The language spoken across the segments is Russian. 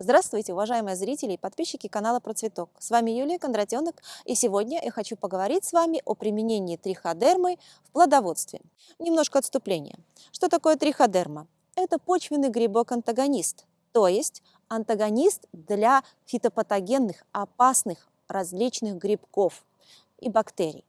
Здравствуйте, уважаемые зрители и подписчики канала Процветок. С вами Юлия Кондратенок, и сегодня я хочу поговорить с вами о применении триходермы в плодоводстве. Немножко отступления. Что такое триходерма? Это почвенный грибок-антагонист, то есть антагонист для фитопатогенных, опасных различных грибков и бактерий.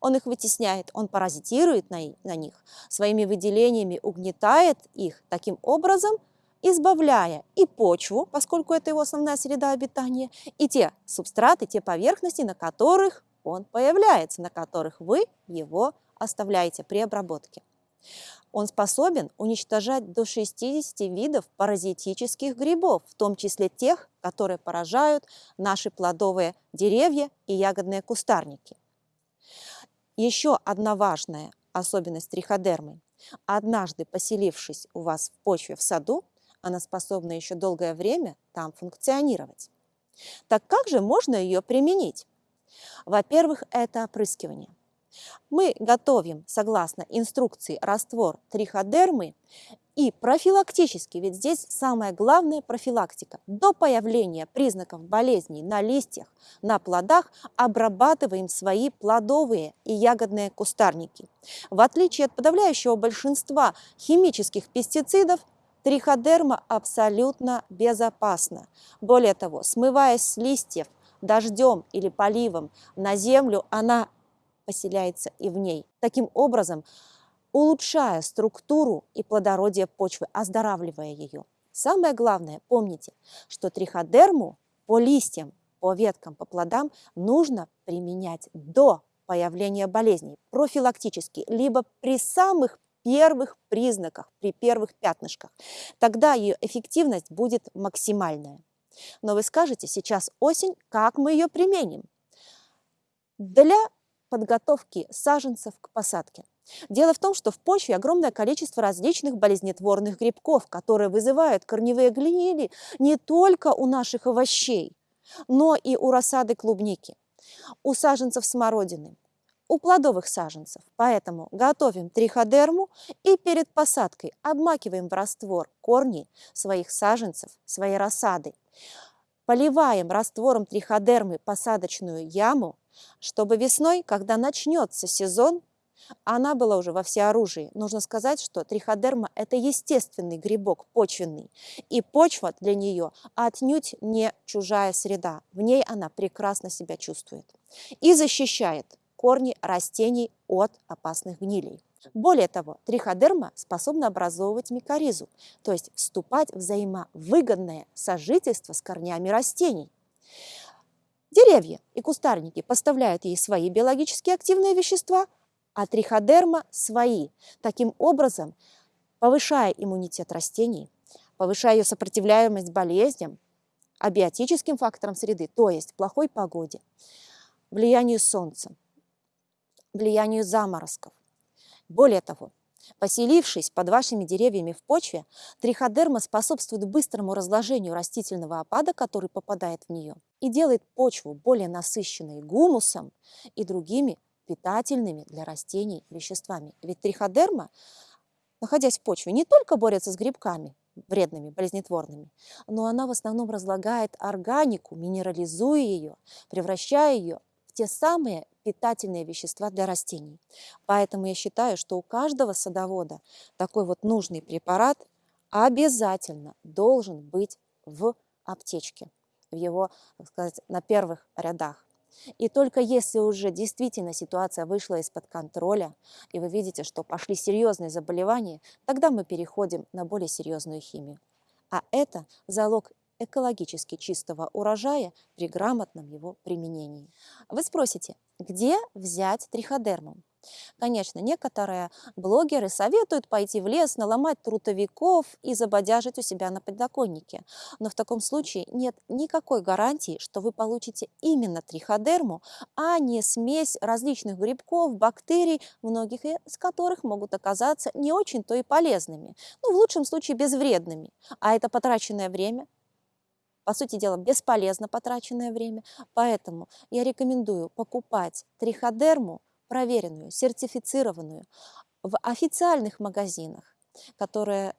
Он их вытесняет, он паразитирует на, на них, своими выделениями угнетает их, таким образом избавляя и почву, поскольку это его основная среда обитания, и те субстраты, те поверхности, на которых он появляется, на которых вы его оставляете при обработке. Он способен уничтожать до 60 видов паразитических грибов, в том числе тех, которые поражают наши плодовые деревья и ягодные кустарники. Еще одна важная особенность триходермы. Однажды поселившись у вас в почве в саду, она способна еще долгое время там функционировать. Так как же можно ее применить? Во-первых, это опрыскивание. Мы готовим, согласно инструкции, раствор триходермы и профилактически, ведь здесь самое главное профилактика. До появления признаков болезней на листьях, на плодах обрабатываем свои плодовые и ягодные кустарники. В отличие от подавляющего большинства химических пестицидов, Триходерма абсолютно безопасна. Более того, смываясь с листьев дождем или поливом на землю, она поселяется и в ней. Таким образом, улучшая структуру и плодородие почвы, оздоравливая ее. Самое главное, помните, что триходерму по листьям, по веткам, по плодам нужно применять до появления болезней, профилактически, либо при самых первых признаках, при первых пятнышках. Тогда ее эффективность будет максимальная. Но вы скажете, сейчас осень, как мы ее применим? Для подготовки саженцев к посадке. Дело в том, что в почве огромное количество различных болезнетворных грибков, которые вызывают корневые гнили не только у наших овощей, но и у рассады клубники, у саженцев смородины, у плодовых саженцев. Поэтому готовим триходерму и перед посадкой обмакиваем в раствор корни своих саженцев, своей рассады. Поливаем раствором триходермы посадочную яму, чтобы весной, когда начнется сезон, она была уже во всеоружии. Нужно сказать, что триходерма – это естественный грибок, почвенный. И почва для нее отнюдь не чужая среда. В ней она прекрасно себя чувствует. И защищает корни растений от опасных гнилей. Более того, триходерма способна образовывать микоризу, то есть вступать в взаимовыгодное сожительство с корнями растений. Деревья и кустарники поставляют ей свои биологически активные вещества, а триходерма – свои. Таким образом, повышая иммунитет растений, повышая ее сопротивляемость болезням, абиотическим факторам среды, то есть плохой погоде, влиянию солнца, влиянию заморозков. Более того, поселившись под вашими деревьями в почве, триходерма способствует быстрому разложению растительного опада, который попадает в нее, и делает почву более насыщенной гумусом и другими питательными для растений веществами. Ведь триходерма, находясь в почве, не только борется с грибками, вредными, болезнетворными, но она в основном разлагает органику, минерализуя ее, превращая ее в те самые питательные вещества для растений. Поэтому я считаю, что у каждого садовода такой вот нужный препарат обязательно должен быть в аптечке, в его, так сказать, на первых рядах. И только если уже действительно ситуация вышла из-под контроля, и вы видите, что пошли серьезные заболевания, тогда мы переходим на более серьезную химию. А это залог экологически чистого урожая при грамотном его применении. Вы спросите, где взять триходерму? Конечно, некоторые блогеры советуют пойти в лес, наломать трутовиков и забодяжить у себя на подоконнике. Но в таком случае нет никакой гарантии, что вы получите именно триходерму, а не смесь различных грибков, бактерий, многих из которых могут оказаться не очень-то и полезными. Ну, в лучшем случае безвредными. А это потраченное время, по сути дела, бесполезно потраченное время. Поэтому я рекомендую покупать триходерму, проверенную, сертифицированную, в официальных магазинах, которые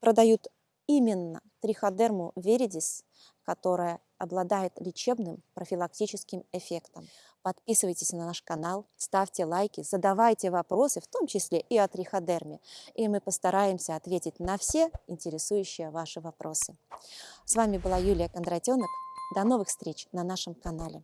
продают именно триходерму веридис, которая обладает лечебным профилактическим эффектом. Подписывайтесь на наш канал, ставьте лайки, задавайте вопросы, в том числе и о триходерме, и мы постараемся ответить на все интересующие ваши вопросы. С вами была Юлия Кондратенок. До новых встреч на нашем канале.